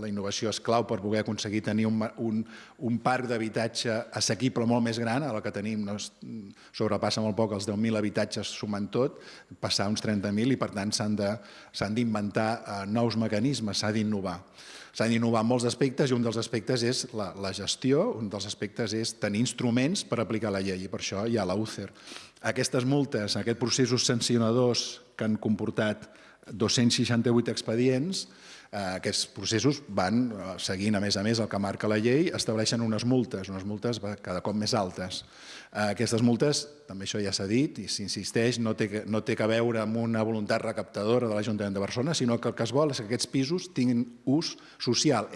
La innovació és clau per poder aconseguir tenir un, un, un parc d'habitatge assequible molt més gran, a la que tenim no, sobrepassa molt poc els 10.000 habitatges sumant tot, passar uns 30.000 i per tant s'han d'inventar eh, nous mecanismes, s'ha d'innovar. S'han d'innovar molts aspectes i un dels aspectes és la, la gestió, un dels aspectes és tenir instruments per aplicar la llei i per això hi ha la UCER. Aquestes multes, aquests processos sancionadors que han comportat 268 expedients, Eh, aquests processos van eh, seguint, a més a més, el que marca la llei, estableixen unes multes, unes multes cada cop més altes. Eh, aquestes multes, també això ja s'ha dit i s'insisteix, no, té, no té que veure amb una voluntat recaptadora de l'Ajuntament de Barcelona, sinó que el que es vol és que aquests pisos tinguin ús social,